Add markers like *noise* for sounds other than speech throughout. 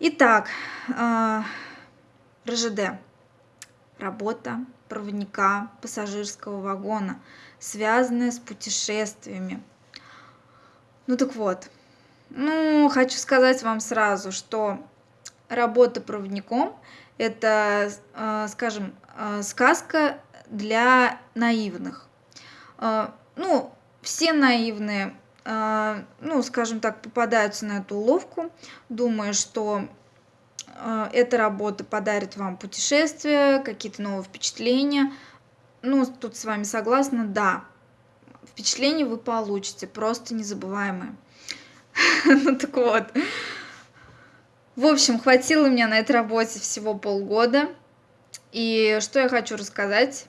Итак, э, РЖД. Работа проводника пассажирского вагона, связанная с путешествиями. Ну так вот, ну, хочу сказать вам сразу, что работа проводником – это, э, скажем, э, сказка для наивных. Ну, все наивные, ну, скажем так, попадаются на эту уловку, думая, что эта работа подарит вам путешествия, какие-то новые впечатления. Ну, тут с вами согласна, да, впечатления вы получите, просто незабываемые. *laughs* Ну так вот. В общем, хватило меня на этой работе всего полгода. И что я хочу рассказать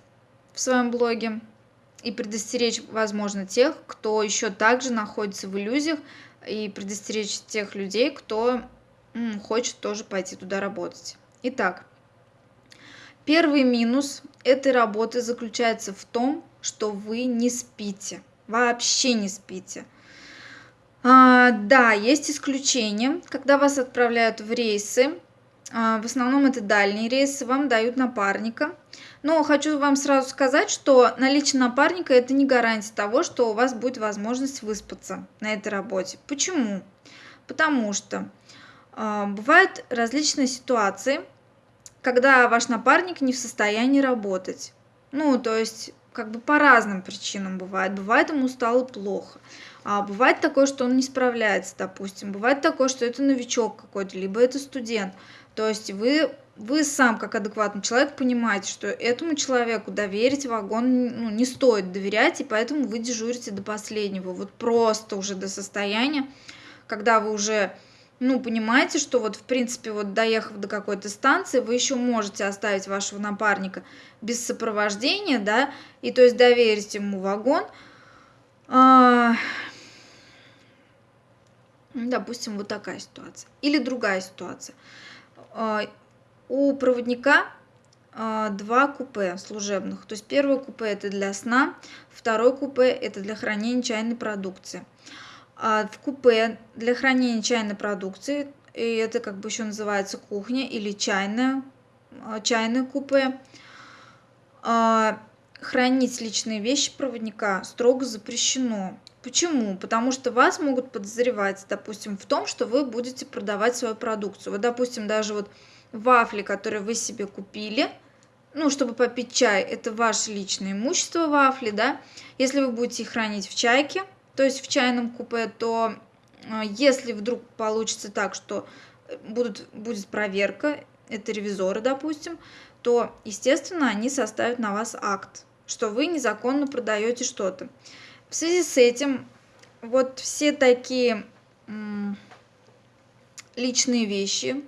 в своем блоге и предостеречь, возможно, тех, кто еще также находится в иллюзиях, и предостеречь тех людей, кто м, хочет тоже пойти туда работать. Итак, первый минус этой работы заключается в том, что вы не спите, вообще не спите. А, да, есть исключения, когда вас отправляют в рейсы, в основном это дальние рейсы, вам дают напарника. Но хочу вам сразу сказать, что наличие напарника это не гарантия того, что у вас будет возможность выспаться на этой работе. Почему? Потому что э, бывают различные ситуации, когда ваш напарник не в состоянии работать. Ну, то есть, как бы по разным причинам бывает. Бывает ему стало плохо. А бывает такое, что он не справляется, допустим. Бывает такое, что это новичок какой-то, либо это студент. То есть вы, вы сам, как адекватный человек, понимаете, что этому человеку доверить вагон ну, не стоит доверять, и поэтому вы дежурите до последнего. Вот просто уже до состояния, когда вы уже ну, понимаете, что вот, в принципе, вот доехав до какой-то станции, вы еще можете оставить вашего напарника без сопровождения, да, и то есть доверить ему вагон, а, допустим, вот такая ситуация. Или другая ситуация. А, у проводника а, два купе служебных. То есть первое купе это для сна, второе купе это для хранения чайной продукции. А в купе для хранения чайной продукции, и это как бы еще называется кухня или чайная, чайное купе, хранить личные вещи проводника строго запрещено. Почему? Потому что вас могут подозревать, допустим, в том, что вы будете продавать свою продукцию. Вот, допустим, даже вот вафли, которые вы себе купили, ну, чтобы попить чай, это ваше личное имущество вафли, да. Если вы будете их хранить в чайке, то есть в чайном купе, то э, если вдруг получится так, что будут, будет проверка, это ревизоры, допустим, то, естественно, они составят на вас акт, что вы незаконно продаете что-то. В связи с этим вот все такие личные вещи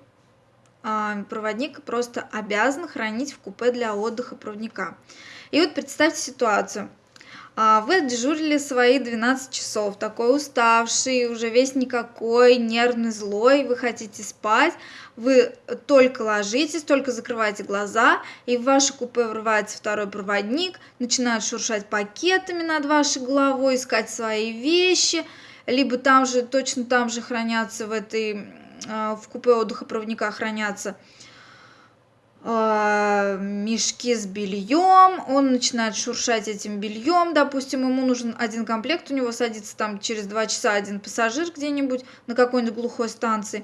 а, проводник просто обязан хранить в купе для отдыха проводника. И вот представьте ситуацию. А, вы дежурили свои 12 часов, такой уставший, уже весь никакой, нервный, злой, вы хотите спать, вы только ложитесь, только закрываете глаза, и в ваше купе врывается второй проводник, начинает шуршать пакетами над вашей головой, искать свои вещи, либо там же, точно там же хранятся в этой, а, в купе отдыха проводника хранятся мешки с бельем, он начинает шуршать этим бельем, допустим, ему нужен один комплект, у него садится там через два часа один пассажир где-нибудь на какой-нибудь глухой станции,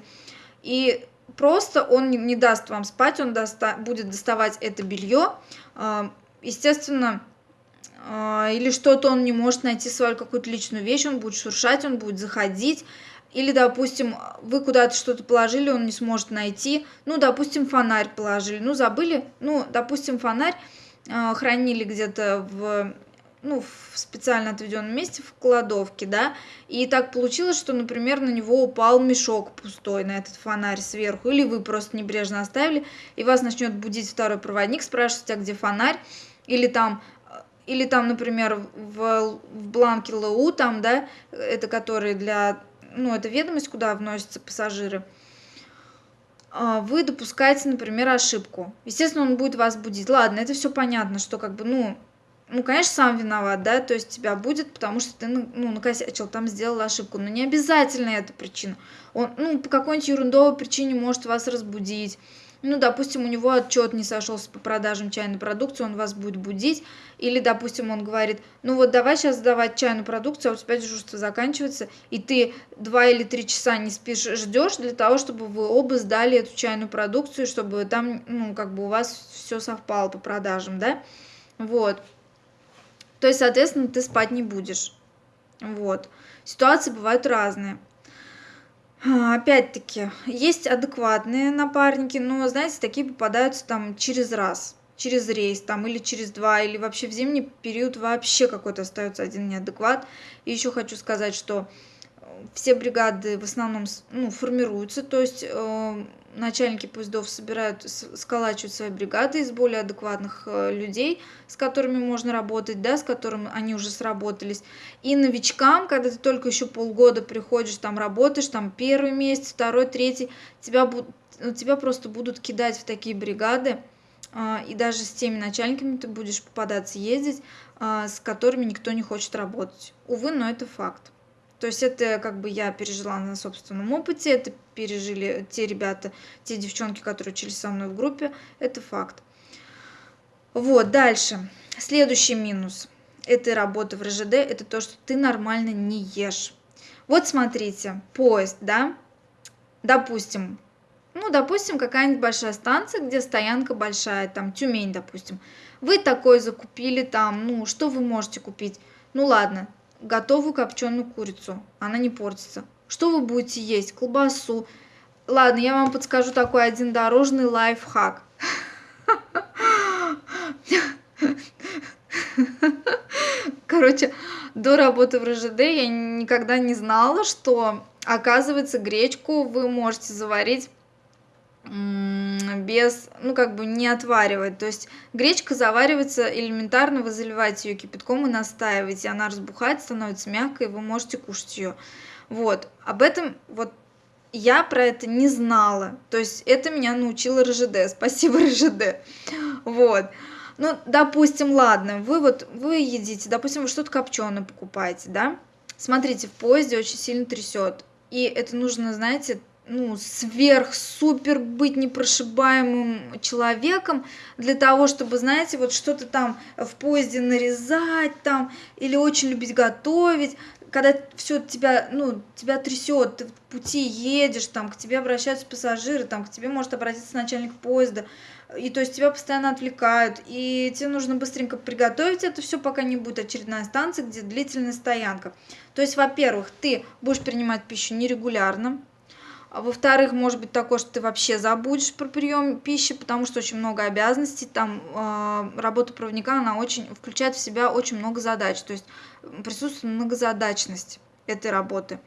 и просто он не, не даст вам спать, он доста будет доставать это белье, э, естественно, э, или что-то он не может найти свою какую-то личную вещь, он будет шуршать, он будет заходить, или, допустим, вы куда-то что-то положили, он не сможет найти. Ну, допустим, фонарь положили. Ну, забыли. Ну, допустим, фонарь э, хранили где-то в ну, в специально отведенном месте в кладовке, да, и так получилось, что, например, на него упал мешок пустой, на этот фонарь сверху, или вы просто небрежно оставили, и вас начнет будить второй проводник, спрашивать, а где фонарь, или там, или там, например, в, в бланке ЛУ, там, да, это который для ну, это ведомость, куда вносятся пассажиры, а, вы допускаете, например, ошибку. Естественно, он будет вас будить. Ладно, это все понятно, что как бы, ну, ну, конечно, сам виноват, да, то есть тебя будет, потому что ты, ну, ну, накосячил, там сделал ошибку, но не обязательно это причина. Он, ну, по какой-нибудь ерундовой причине может вас разбудить, ну, допустим, у него отчет не сошелся по продажам чайной продукции, он вас будет будить, или, допустим, он говорит, ну вот давай сейчас сдавать чайную продукцию, а у тебя дежурство заканчивается, и ты два или три часа не спишь, ждешь для того, чтобы вы оба сдали эту чайную продукцию, чтобы там, ну, как бы у вас все совпало по продажам, да, вот. То есть, соответственно, ты спать не будешь. Вот. Ситуации бывают разные. А, опять-таки, есть адекватные напарники, но, знаете, такие попадаются там через раз, через рейс там или через два, или вообще в зимний период вообще какой-то остается один неадекват. И еще хочу сказать, что все бригады в основном ну, формируются, то есть э, начальники поездов собирают, сколачивают свои бригады из более адекватных э, людей, с которыми можно работать, да, с которыми они уже сработались. И новичкам, когда ты только еще полгода приходишь, там работаешь, там первый месяц, второй, третий, тебя, ну, тебя просто будут кидать в такие бригады, э, и даже с теми начальниками ты будешь попадаться, ездить, э, с которыми никто не хочет работать. Увы, но это факт. То есть это как бы я пережила на собственном опыте, это пережили те ребята, те девчонки, которые учились со мной в группе, это факт. Вот, дальше. Следующий минус этой работы в РЖД, это то, что ты нормально не ешь. Вот смотрите, поезд, да, допустим, ну, допустим, какая-нибудь большая станция, где стоянка большая, там, Тюмень, допустим. Вы такой закупили там, ну, что вы можете купить? Ну, ладно, готовую копченую курицу, она не портится. Что вы будете есть? Колбасу. Ладно, я вам подскажу такой один дорожный лайфхак. Короче, до работы в РЖД я никогда не знала, что, оказывается, гречку вы можете заварить без, ну, как бы не отваривать. То есть гречка заваривается элементарно, вы заливаете ее кипятком и настаиваете, она разбухает, становится мягкой, вы можете кушать ее. Вот, об этом вот я про это не знала. То есть это меня научила РЖД. *laughs* Спасибо, РЖД. Вот. Ну, допустим, ладно, вы вот, вы едите, допустим, вы что-то копченое покупаете, да? Смотрите, в поезде очень сильно трясет. И это нужно, знаете, ну, сверх-супер быть непрошибаемым человеком для того, чтобы, знаете, вот что-то там в поезде нарезать там или очень любить готовить, когда все тебя, ну, тебя трясет, ты в пути едешь, там, к тебе обращаются пассажиры, там, к тебе может обратиться начальник поезда, и то есть тебя постоянно отвлекают, и тебе нужно быстренько приготовить это все, пока не будет очередная станция, где длительная стоянка. То есть, во-первых, ты будешь принимать пищу нерегулярно, а во-вторых, может быть такое, что ты вообще забудешь про прием пищи, потому что очень много обязанностей. Там э, работа проводника, она очень включает в себя очень много задач. То есть присутствует многозадачность этой работы.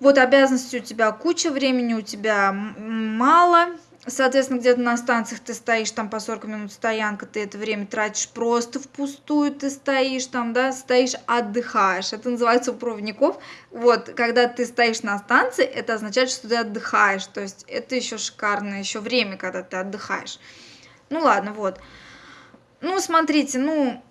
Вот обязанностей у тебя куча, времени у тебя мало, Соответственно, где-то на станциях ты стоишь, там по 40 минут стоянка, ты это время тратишь просто впустую, ты стоишь там, да, стоишь, отдыхаешь. Это называется у проводников. Вот, когда ты стоишь на станции, это означает, что ты отдыхаешь. То есть это еще шикарное еще время, когда ты отдыхаешь. Ну ладно, вот. Ну, смотрите, ну,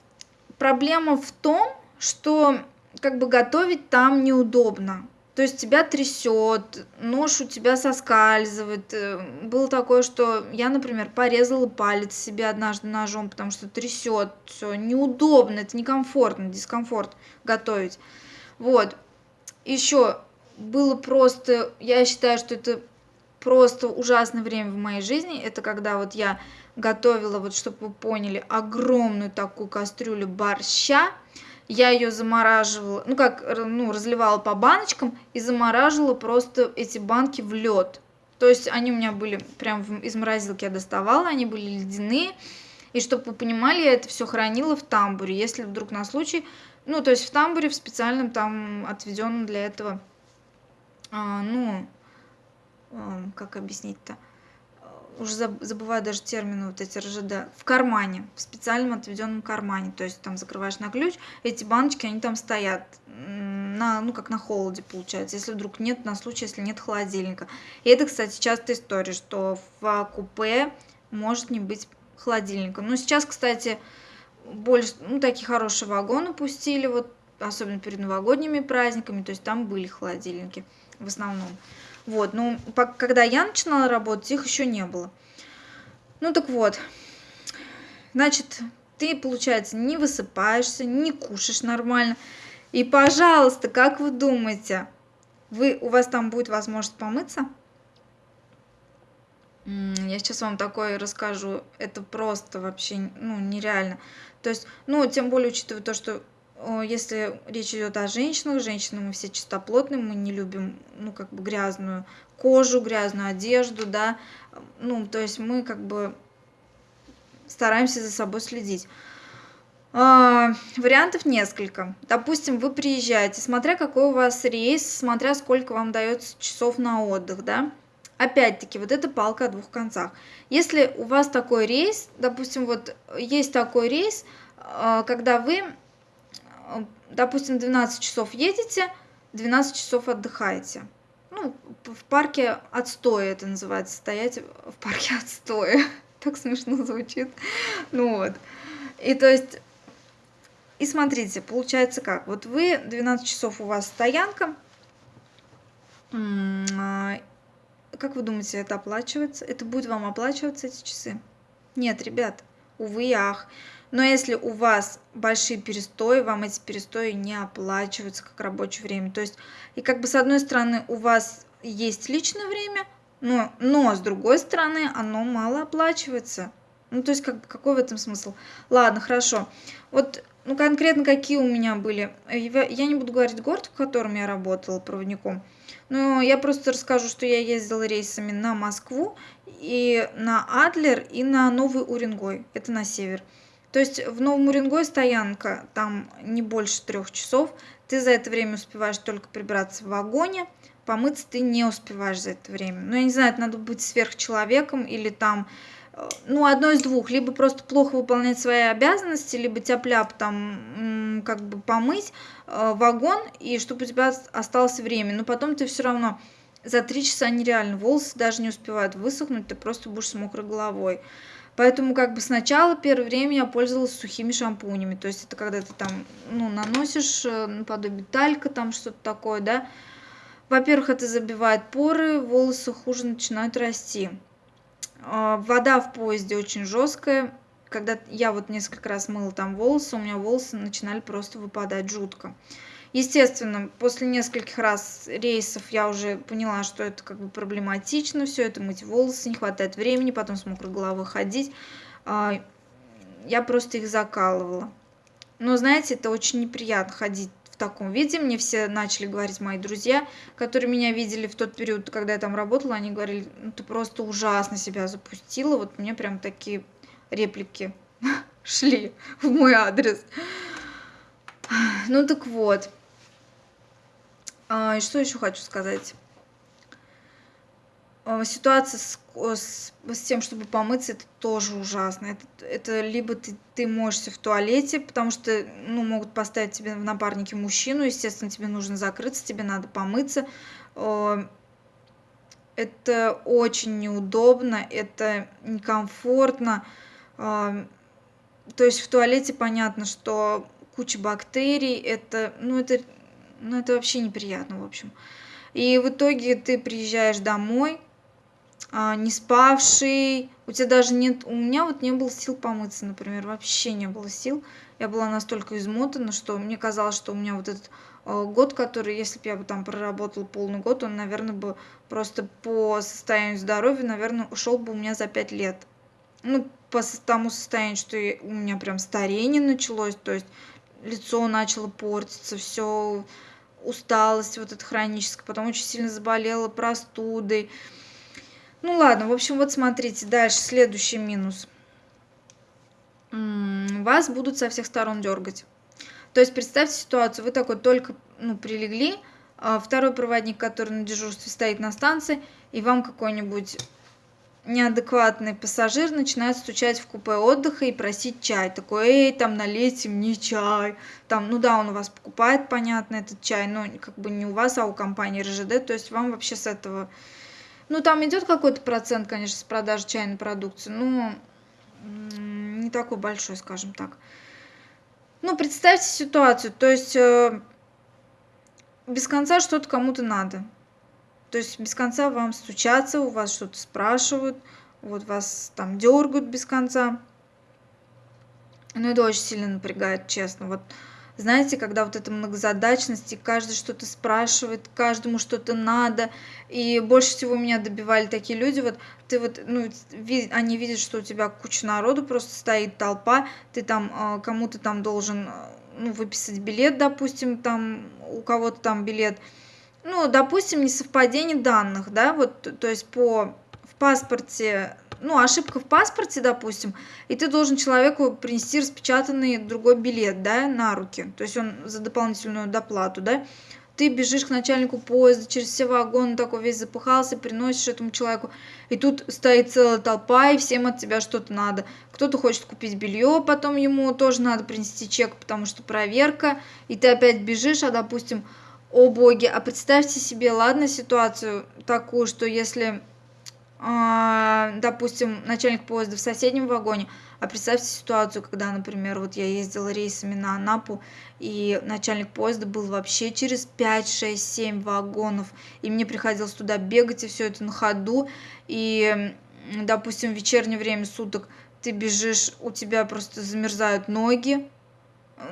проблема в том, что как бы готовить там неудобно. То есть тебя трясет, нож у тебя соскальзывает. Э, было такое, что я, например, порезала палец себе однажды ножом, потому что трясет, все неудобно, это некомфортно, дискомфорт готовить. Вот. Еще было просто, я считаю, что это просто ужасное время в моей жизни. Это когда вот я готовила, вот чтобы вы поняли, огромную такую кастрюлю борща я ее замораживала, ну как, ну, разливала по баночкам и замораживала просто эти банки в лед. То есть они у меня были прям из морозилки я доставала, они были ледяные. И чтобы вы понимали, я это все хранила в тамбуре. Если вдруг на случай, ну, то есть в тамбуре, в специальном там отведенном для этого, а, ну, а, как объяснить-то, уже забываю даже термины вот эти РЖД, в кармане, в специальном отведенном кармане, то есть там закрываешь на ключ, эти баночки, они там стоят, на, ну как на холоде получается, если вдруг нет, на случай, если нет холодильника. И это, кстати, частая история, что в купе может не быть холодильника. Но сейчас, кстати, больше, ну, такие хорошие вагоны пустили, вот, особенно перед новогодними праздниками, то есть там были холодильники в основном. Вот, ну, когда я начинала работать, их еще не было. Ну, так вот, значит, ты, получается, не высыпаешься, не кушаешь нормально. И, пожалуйста, как вы думаете, вы, у вас там будет возможность помыться? Я сейчас вам такое расскажу. Это просто вообще ну, нереально. То есть, ну, тем более, учитывая то, что если речь идет о женщинах, женщины мы все чистоплотные, мы не любим, ну, как бы грязную кожу, грязную одежду, да, ну, то есть мы как бы стараемся за собой следить. А, вариантов несколько. Допустим, вы приезжаете, смотря какой у вас рейс, смотря сколько вам дается часов на отдых, да. Опять-таки, вот это палка о двух концах. Если у вас такой рейс, допустим, вот есть такой рейс, а, когда вы, допустим, 12 часов едете, 12 часов отдыхаете. Ну, в парке отстоя это называется, стоять в парке *laughs* отстоя. Так смешно звучит. Ну вот. И то есть и смотрите, получается как. Вот вы, 12 часов у вас стоянка. А, как вы думаете, это оплачивается? Это будет вам оплачиваться эти часы? Нет, ребят, увы и ах. Но если у вас большие перестои, вам эти перестои не оплачиваются как рабочее время. То есть, и как бы с одной стороны у вас есть личное время, но, но с другой стороны оно мало оплачивается. Ну, то есть, как, какой в этом смысл? Ладно, хорошо. Вот ну, конкретно какие у меня были. Я не буду говорить город, в котором я работала проводником, но я просто расскажу, что я ездила рейсами на Москву, и на Адлер, и на Новый Уренгой. Это на север. То есть в Новом Уренгой стоянка, там не больше трех часов. Ты за это время успеваешь только прибраться в вагоне, помыться ты не успеваешь за это время. Ну, я не знаю, это надо быть сверхчеловеком или там ну, одно из двух. Либо просто плохо выполнять свои обязанности, либо тяп-ляп там как бы помыть э, вагон, и чтобы у тебя осталось время. Но потом ты все равно за три часа нереально. Волосы даже не успевают высохнуть, ты просто будешь с мокрой головой. Поэтому как бы сначала первое время я пользовалась сухими шампунями. То есть это когда ты там, ну, наносишь э, наподобие талька, там что-то такое, да. Во-первых, это забивает поры, волосы хуже начинают расти. А, вода в поезде очень жесткая. Когда я вот несколько раз мыла там волосы, у меня волосы начинали просто выпадать жутко. Естественно, после нескольких раз рейсов я уже поняла, что это как бы проблематично, все это мыть волосы, не хватает времени, потом с мокрой головой ходить. А, я просто их закалывала. Но, знаете, это очень неприятно ходить таком виде. Мне все начали говорить мои друзья, которые меня видели в тот период, когда я там работала, они говорили, ну ты просто ужасно себя запустила. Вот мне прям такие реплики *laughs* шли в мой адрес. Ну так вот. А, и что еще хочу сказать? А, ситуация с, с, с тем, чтобы помыться, это тоже ужасно. Это, это либо ты, ты моешься в туалете, потому что ну, могут поставить тебе в напарнике мужчину, естественно, тебе нужно закрыться, тебе надо помыться. А, это очень неудобно, это некомфортно. То есть в туалете понятно, что куча бактерий, это, ну, это, ну, это вообще неприятно, в общем. И в итоге ты приезжаешь домой, а, не спавший, у тебя даже нет, у меня вот не было сил помыться, например, вообще не было сил. Я была настолько измотана, что мне казалось, что у меня вот этот э, год, который, если бы я бы там проработала полный год, он, наверное, бы просто по состоянию здоровья, наверное, ушел бы у меня за пять лет. Ну, по тому состоянию, что у меня прям старение началось, то есть лицо начало портиться, все усталость вот эта хроническая, потом очень сильно заболела простудой, ну ладно, в общем, вот смотрите, дальше следующий минус. Вас будут со всех сторон дергать. То есть представьте ситуацию, вы такой только ну, прилегли, а второй проводник, который на дежурстве стоит на станции, и вам какой-нибудь неадекватный пассажир начинает стучать в купе отдыха и просить чай. Такой, эй, там налейте мне чай. Там, ну да, он у вас покупает, понятно, этот чай, но как бы не у вас, а у компании РЖД. То есть вам вообще с этого ну, там идет какой-то процент, конечно, с продажи чайной продукции, но не такой большой, скажем так. Ну, представьте ситуацию, то есть э, без конца что-то кому-то надо. То есть без конца вам стучатся, у вас что-то спрашивают, вот вас там дергают без конца. Ну, это очень сильно напрягает, честно. Вот знаете, когда вот эта многозадачность, и каждый что-то спрашивает, каждому что-то надо, и больше всего меня добивали такие люди, вот ты вот, ну, они видят, что у тебя куча народу, просто стоит толпа, ты там а, кому-то там должен, ну, выписать билет, допустим, там у кого-то там билет, ну, допустим, несовпадение данных, да, вот, то есть по в паспорте ну, ошибка в паспорте, допустим, и ты должен человеку принести распечатанный другой билет, да, на руки, то есть он за дополнительную доплату, да, ты бежишь к начальнику поезда, через все вагоны такой весь запыхался, приносишь этому человеку, и тут стоит целая толпа, и всем от тебя что-то надо. Кто-то хочет купить белье, потом ему тоже надо принести чек, потому что проверка, и ты опять бежишь, а, допустим, о боги, а представьте себе, ладно, ситуацию такую, что если а, допустим, начальник поезда в соседнем вагоне, а представьте ситуацию, когда, например, вот я ездила рейсами на Анапу, и начальник поезда был вообще через 5, 6, 7 вагонов, и мне приходилось туда бегать, и все это на ходу, и, допустим, в вечернее время суток ты бежишь, у тебя просто замерзают ноги,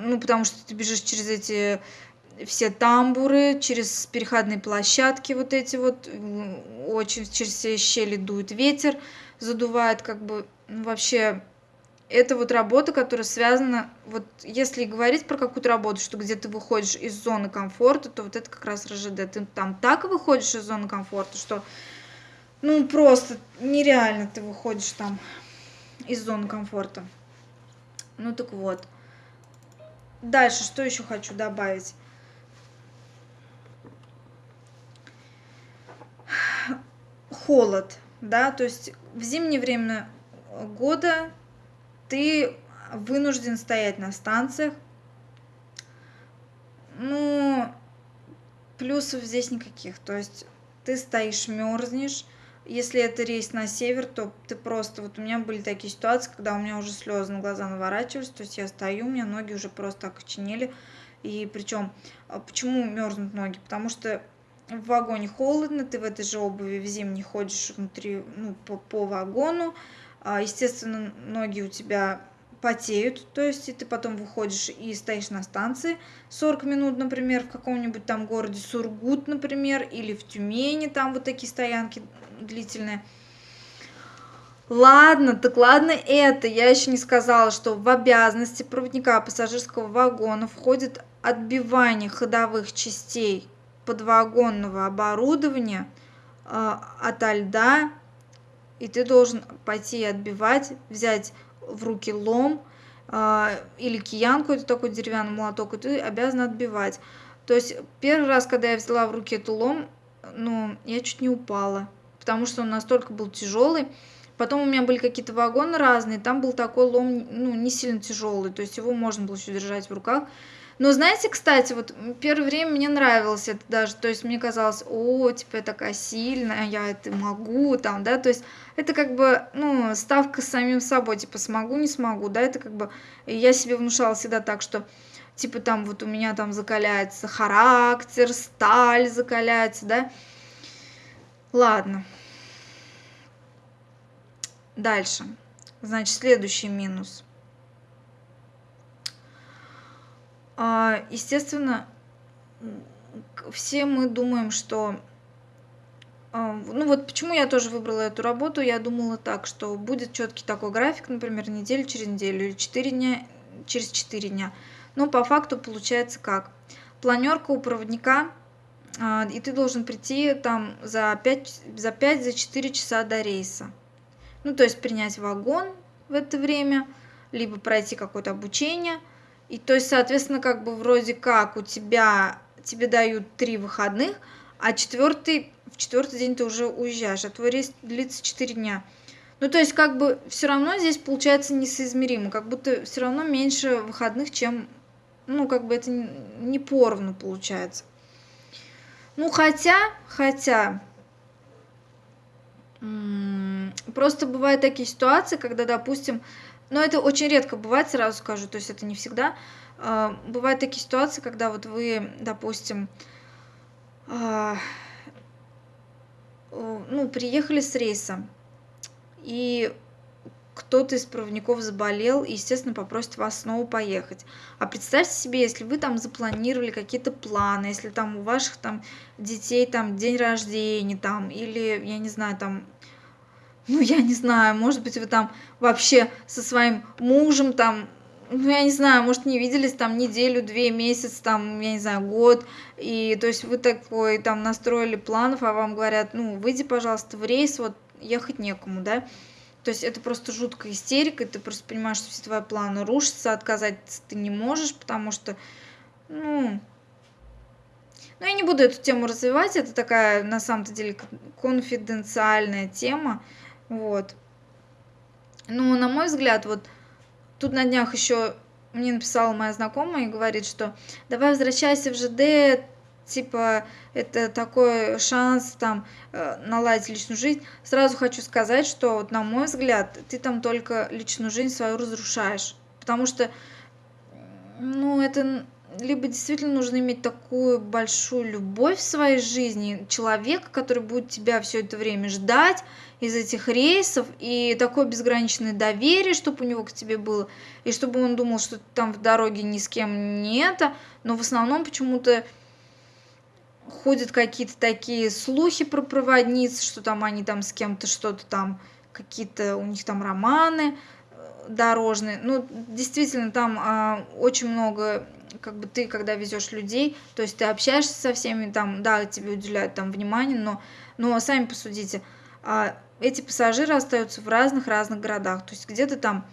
ну, потому что ты бежишь через эти все тамбуры, через переходные площадки вот эти вот, очень через все щели дует ветер, задувает как бы ну, вообще это вот работа, которая связана, вот если говорить про какую-то работу, что где ты выходишь из зоны комфорта, то вот это как раз РЖД. Ты там так выходишь из зоны комфорта, что ну просто нереально ты выходишь там из зоны комфорта. Ну так вот. Дальше, что еще хочу добавить? Холод, да, то есть в зимнее время года ты вынужден стоять на станциях. Ну, плюсов здесь никаких, то есть ты стоишь, мерзнешь. Если это рейс на север, то ты просто... Вот у меня были такие ситуации, когда у меня уже слезы на глаза наворачивались, то есть я стою, у меня ноги уже просто окоченели. И причем, а почему мерзнут ноги? Потому что в вагоне холодно, ты в этой же обуви в зимней ходишь внутри, ну, по, по вагону, а, естественно, ноги у тебя потеют, то есть и ты потом выходишь и стоишь на станции 40 минут, например, в каком-нибудь там городе Сургут, например, или в Тюмени, там вот такие стоянки длительные. Ладно, так ладно это. Я еще не сказала, что в обязанности проводника пассажирского вагона входит отбивание ходовых частей подвагонного оборудования э, ото льда, и ты должен пойти отбивать, взять в руки лом э, или киянку, это такой деревянный молоток, и ты обязан отбивать. То есть первый раз, когда я взяла в руки эту лом, ну, я чуть не упала, потому что он настолько был тяжелый. Потом у меня были какие-то вагоны разные, там был такой лом, ну, не сильно тяжелый, то есть его можно было еще держать в руках. Но знаете, кстати, вот первое время мне нравилось это даже, то есть мне казалось, о, типа я такая сильная, я это могу, там, да, то есть это как бы, ну, ставка с самим собой, типа смогу, не смогу, да, это как бы, я себе внушала всегда так, что типа там вот у меня там закаляется характер, сталь закаляется, да. Ладно. Дальше. Значит, следующий минус. А, естественно, все мы думаем, что... А, ну вот почему я тоже выбрала эту работу, я думала так, что будет четкий такой график, например, неделю через неделю или 4 дня через 4 дня. Но по факту получается как? Планерка у проводника, а, и ты должен прийти там за 5, за 5, за 4 часа до рейса. Ну, то есть принять вагон в это время, либо пройти какое-то обучение – и то есть, соответственно, как бы вроде как у тебя, тебе дают три выходных, а четвертый, в четвертый день ты уже уезжаешь, а твой рейс длится 4 дня. Ну, то есть, как бы все равно здесь получается несоизмеримо, как будто все равно меньше выходных, чем, ну, как бы это не поровну получается. Ну, хотя, хотя, просто бывают такие ситуации, когда, допустим, но это очень редко бывает, сразу скажу, то есть это не всегда. А, бывают такие ситуации, когда вот вы, допустим, а, ну, приехали с рейса, и кто-то из проводников заболел и, естественно, попросит вас снова поехать. А представьте себе, если вы там запланировали какие-то планы, если там у ваших там детей там день рождения там, или, я не знаю, там ну, я не знаю, может быть, вы там вообще со своим мужем там, ну, я не знаю, может, не виделись там неделю, две, месяц, там, я не знаю, год, и, то есть, вы такой там настроили планов, а вам говорят, ну, выйди, пожалуйста, в рейс, вот, ехать некому, да, то есть это просто жуткая истерика, ты просто понимаешь, что все твои планы рушатся, отказать ты не можешь, потому что, ну, ну, я не буду эту тему развивать, это такая, на самом-то деле, конфиденциальная тема, вот. Ну, на мой взгляд, вот тут на днях еще мне написала моя знакомая и говорит, что давай возвращайся в ЖД, типа, это такой шанс там э, наладить личную жизнь. Сразу хочу сказать, что, вот, на мой взгляд, ты там только личную жизнь свою разрушаешь. Потому что, ну, это либо действительно нужно иметь такую большую любовь в своей жизни, человека, который будет тебя все это время ждать из этих рейсов, и такое безграничное доверие, чтобы у него к тебе было, и чтобы он думал, что ты там в дороге ни с кем не это, но в основном почему-то ходят какие-то такие слухи про проводниц, что там они там с кем-то что-то там, какие-то у них там романы э, дорожные. Ну, действительно, там а, очень много как бы ты, когда везешь людей, то есть ты общаешься со всеми, там, да, тебе уделяют там внимание, но, но сами посудите, а, эти пассажиры остаются в разных-разных городах, то есть где-то там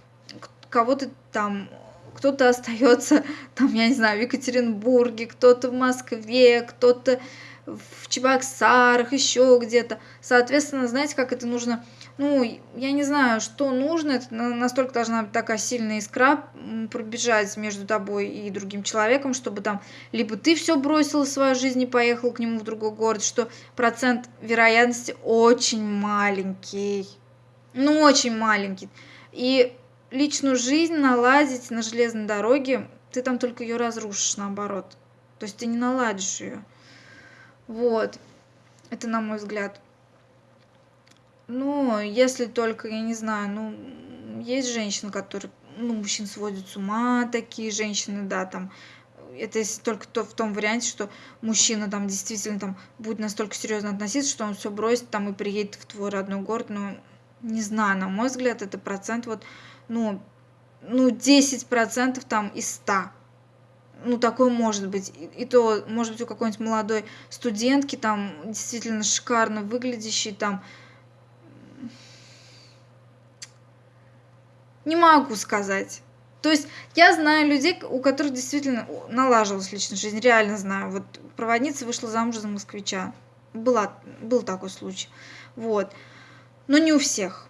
кого-то там кто-то остается *laughs* там, я не знаю, в Екатеринбурге, кто-то в Москве, кто-то в Чебоксарах, еще где-то. Соответственно, знаете, как это нужно ну, я не знаю, что нужно, это настолько должна быть такая сильная искра пробежать между тобой и другим человеком, чтобы там либо ты все бросил в свою жизнь и поехал к нему в другой город, что процент вероятности очень маленький, ну, очень маленький. И личную жизнь наладить на железной дороге, ты там только ее разрушишь, наоборот. То есть ты не наладишь ее. Вот. Это на мой взгляд. Ну, если только, я не знаю, ну, есть женщины, которые, ну, мужчин сводят с ума, такие женщины, да, там, это если только то в том варианте, что мужчина там действительно там будет настолько серьезно относиться, что он все бросит там и приедет в твой родной город, ну, не знаю, на мой взгляд, это процент вот, ну, ну, 10% там из 100. Ну, такое может быть. И, и то, может быть, у какой-нибудь молодой студентки, там, действительно шикарно выглядящей, там, Не могу сказать. То есть я знаю людей, у которых действительно налаживалась личная жизнь, реально знаю. Вот проводница вышла замуж за москвича. Была, был такой случай. Вот. Но не у всех.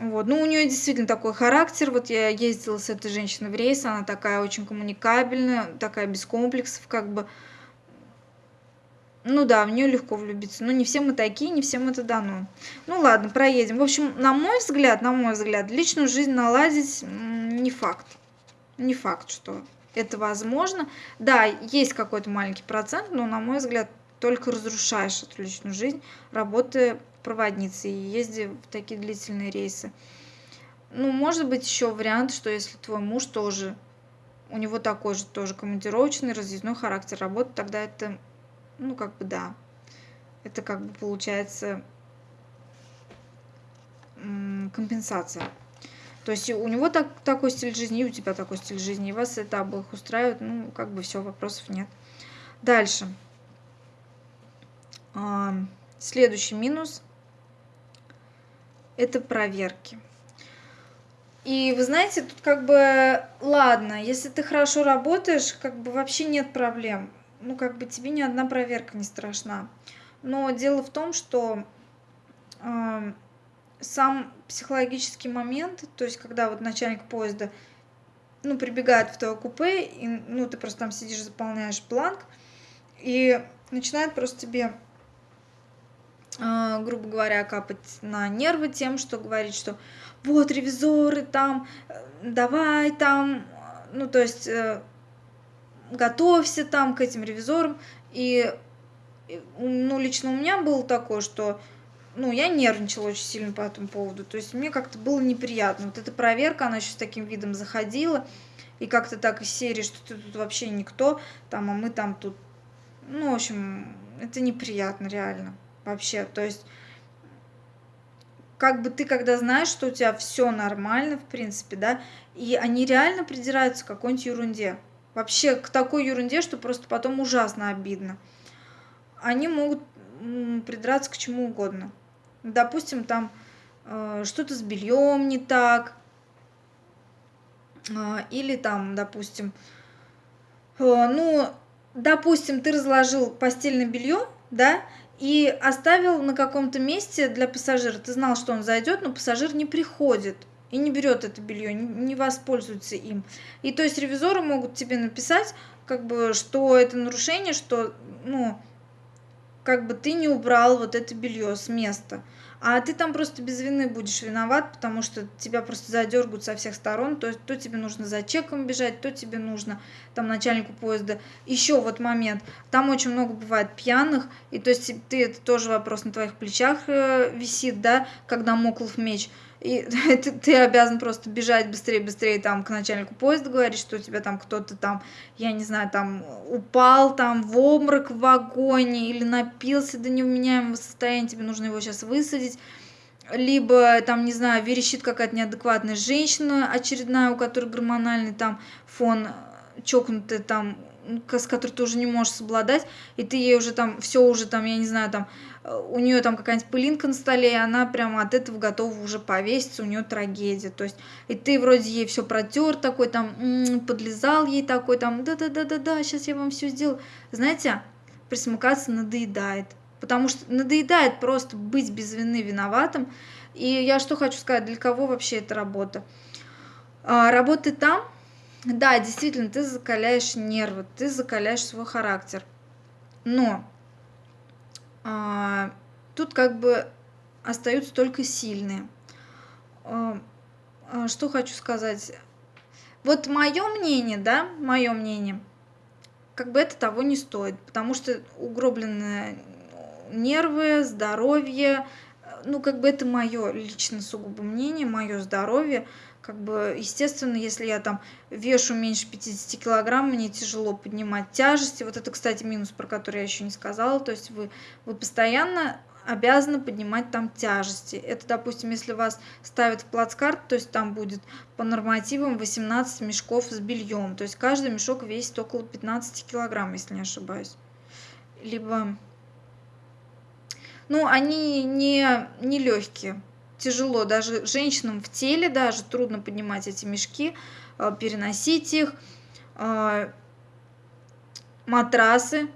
Вот. Ну, у нее действительно такой характер. Вот я ездила с этой женщиной в рейс, она такая очень коммуникабельная, такая без комплексов, как бы. Ну да, в нее легко влюбиться. Но не все мы такие, не всем это дано. Ну ладно, проедем. В общем, на мой взгляд, на мой взгляд, личную жизнь наладить не факт. Не факт, что это возможно. Да, есть какой-то маленький процент, но, на мой взгляд, только разрушаешь эту личную жизнь, работая проводницей и ездя в такие длительные рейсы. Ну, может быть, еще вариант, что если твой муж тоже, у него такой же тоже командировочный, разъездной характер работы, тогда это ну, как бы да. Это как бы получается компенсация. То есть у него так, такой стиль жизни, у тебя такой стиль жизни, и вас это обоих устраивает, ну, как бы все, вопросов нет. Дальше. Следующий минус – это проверки. И вы знаете, тут как бы, ладно, если ты хорошо работаешь, как бы вообще нет проблем ну, как бы тебе ни одна проверка не страшна. Но дело в том, что э, сам психологический момент, то есть когда вот начальник поезда, ну, прибегает в твое купе, и, ну, ты просто там сидишь, заполняешь бланк, и начинает просто тебе грубо говоря, капать на нервы тем, что говорить, что вот ревизоры там, э, давай там, ну то есть э, готовься там к этим ревизорам. И, ну, лично у меня было такое, что, ну, я нервничала очень сильно по этому поводу. То есть мне как-то было неприятно. Вот эта проверка, она еще с таким видом заходила. И как-то так из серии, что ты тут вообще никто, там, а мы там тут... Ну, в общем, это неприятно, реально. Вообще, то есть как бы ты когда знаешь, что у тебя все нормально, в принципе, да, и они реально придираются к какой-нибудь ерунде вообще к такой ерунде, что просто потом ужасно обидно. Они могут придраться к чему угодно. Допустим, там э, что-то с бельем не так, э, или там, допустим, э, ну, допустим, ты разложил постельное белье, да, и оставил на каком-то месте для пассажира. Ты знал, что он зайдет, но пассажир не приходит и не берет это белье, не воспользуется им. И то есть ревизоры могут тебе написать, как бы, что это нарушение, что, ну, как бы ты не убрал вот это белье с места. А ты там просто без вины будешь виноват, потому что тебя просто задергают со всех сторон. То то тебе нужно за чеком бежать, то тебе нужно там начальнику поезда. Еще вот момент. Там очень много бывает пьяных, и то есть ты это тоже вопрос на твоих плечах э, висит, да, когда моклов меч и *laughs* ты, ты обязан просто бежать быстрее, быстрее там к начальнику поезда говорить, что у тебя там кто-то там, я не знаю, там упал там в обморок в вагоне или напился до невменяемого состояния, тебе нужно его сейчас высадить. Либо там, не знаю, верещит какая-то неадекватная женщина очередная, у которой гормональный там фон чокнутый там с которой ты уже не можешь совладать, и ты ей уже там, все уже там, я не знаю, там, э, у нее там какая-нибудь пылинка на столе, и она прямо от этого готова уже повеситься, у нее трагедия. То есть, и ты вроде ей все протер такой, там, м-м, подлезал ей такой, там, да-да-да-да-да, сейчас я вам все сделаю. Знаете, присмыкаться надоедает. Потому что надоедает просто быть без вины виноватым. И я что хочу сказать, для кого вообще эта работа? А, работы там, да, действительно, ты закаляешь нервы, ты закаляешь свой характер. Но а, тут как бы остаются только сильные. А, а, что хочу сказать? Вот мое мнение, да, мое мнение, как бы это того не стоит, потому что угробленные нервы, здоровье, ну, как бы это мое лично сугубо мнение, мое здоровье, как бы, естественно, если я там вешу меньше 50 килограмм, мне тяжело поднимать тяжести. Вот это, кстати, минус, про который я еще не сказала. То есть вы, вы постоянно обязаны поднимать там тяжести. Это, допустим, если вас ставят в плацкарт, то есть там будет по нормативам 18 мешков с бельем. То есть каждый мешок весит около 15 килограмм, если не ошибаюсь. Либо... Ну, они не, не легкие тяжело, даже женщинам в теле даже трудно поднимать эти мешки, э, переносить их. Э, матрасы.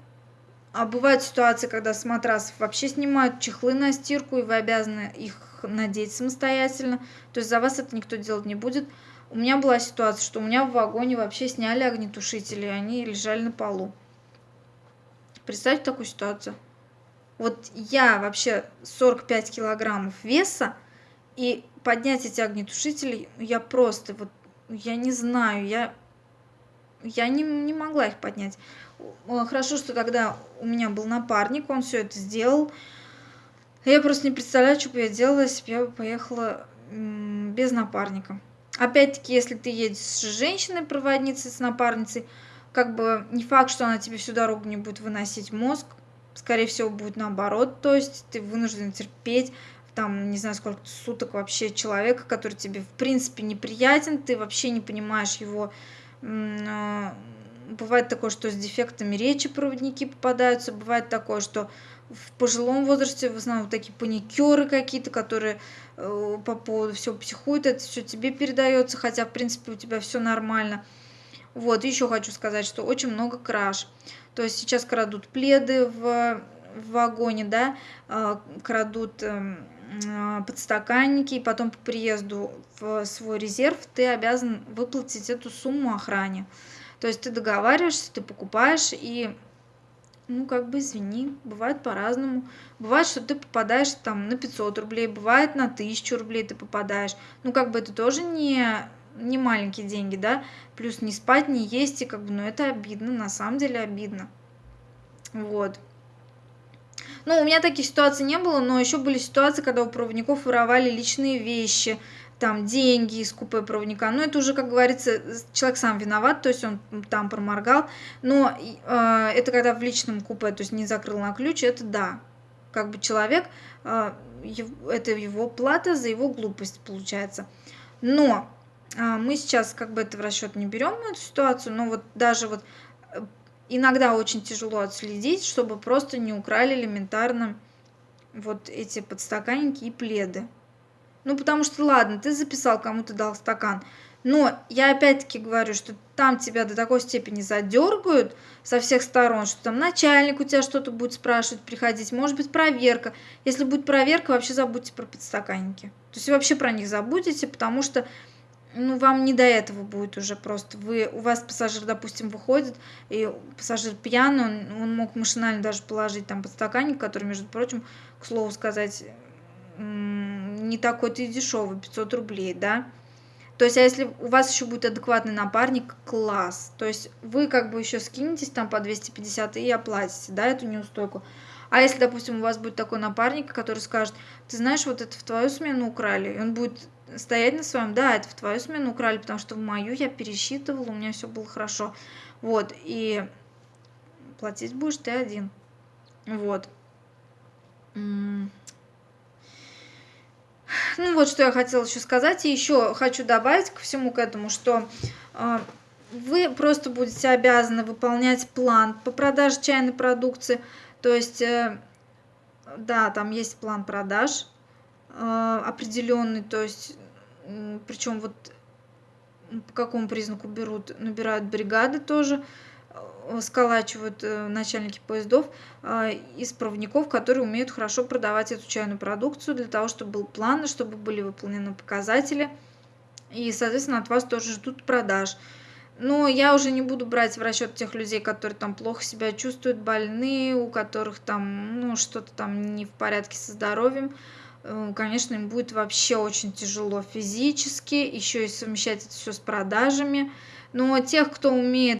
А бывают ситуации, когда с матрасов вообще снимают чехлы на стирку, и вы обязаны их надеть самостоятельно. То есть за вас это никто делать не будет. У меня была ситуация, что у меня в вагоне вообще сняли огнетушители, и они лежали на полу. Представьте такую ситуацию. Вот я вообще 45 килограммов веса, и поднять эти огнетушители, я просто, вот, я не знаю, я, я не, не могла их поднять. Хорошо, что тогда у меня был напарник, он все это сделал. Я просто не представляю, что бы я делала, если бы я поехала без напарника. Опять-таки, если ты едешь с женщиной-проводницей, с напарницей, как бы не факт, что она тебе всю дорогу не будет выносить мозг, скорее всего, будет наоборот, то есть ты вынужден терпеть, там, не знаю, сколько суток вообще человека, который тебе, в принципе, неприятен, ты вообще не понимаешь его. А, бывает такое, что с дефектами речи проводники попадаются, бывает такое, что в пожилом возрасте в основном такие паникеры какие-то, которые э, по поводу всего психуют, это все тебе передается, хотя, в принципе, у тебя все нормально. Вот, еще хочу сказать, что очень много краж. То есть сейчас крадут пледы в, в вагоне, да, а, крадут эм, подстаканники, и потом по приезду в свой резерв ты обязан выплатить эту сумму охране. То есть ты договариваешься, ты покупаешь, и ну, как бы извини, бывает по-разному. Бывает, что ты попадаешь там на 500 рублей, бывает на 1000 рублей ты попадаешь. Ну, как бы это тоже не, не маленькие деньги, да, плюс не спать, не есть, и как бы, ну, это обидно, на самом деле обидно. Вот. Ну, у меня таких ситуаций не было, но еще были ситуации, когда у проводников воровали личные вещи, там деньги из купе проводника. Ну, это уже, как говорится, человек сам виноват, то есть он там проморгал. Но э, это когда в личном купе, то есть не закрыл на ключ, это да. Как бы человек, э, это его плата за его глупость получается. Но э, мы сейчас как бы это в расчет не берем, эту ситуацию, но вот даже вот э, иногда очень тяжело отследить, чтобы просто не украли элементарно вот эти подстаканники и пледы. Ну, потому что, ладно, ты записал, кому ты дал стакан. Но я опять-таки говорю, что там тебя до такой степени задергают со всех сторон, что там начальник у тебя что-то будет спрашивать, приходить, может быть проверка. Если будет проверка, вообще забудьте про подстаканники. То есть вообще про них забудете, потому что ну, вам не до этого будет уже просто. Вы, у вас пассажир, допустим, выходит, и пассажир пьяный, он, он мог машинально даже положить там подстаканник, который, между прочим, к слову сказать, не такой-то и дешевый, 500 рублей, да. То есть, а если у вас еще будет адекватный напарник, класс. То есть, вы как бы еще скинетесь там по 250 и оплатите, да, эту неустойку. А если, допустим, у вас будет такой напарник, который скажет, ты знаешь, вот это в твою смену украли, и он будет стоять на своем, да, это в твою смену украли, потому что в мою я пересчитывала, у меня все было хорошо. Вот, и платить будешь ты один. Вот. Ну вот что я хотела еще сказать. И еще хочу добавить ко всему к этому, что э, вы просто будете обязаны выполнять план по продаже чайной продукции. То есть, э, да, там есть план продаж определенный, то есть, причем вот по какому признаку берут, набирают бригады тоже. Э, сколачивают э, начальники поездов а, из проводников, которые умеют хорошо продавать эту чайную продукцию, для того, чтобы был план, чтобы были выполнены показатели. И, соответственно, от вас тоже ждут продаж. Но я уже не буду брать в расчет тех людей, которые там плохо себя чувствуют, больные, у которых там ну, что-то там не в порядке со здоровьем. Э, конечно, им будет вообще очень тяжело физически, еще и совмещать это все с продажами. Но тех, кто умеет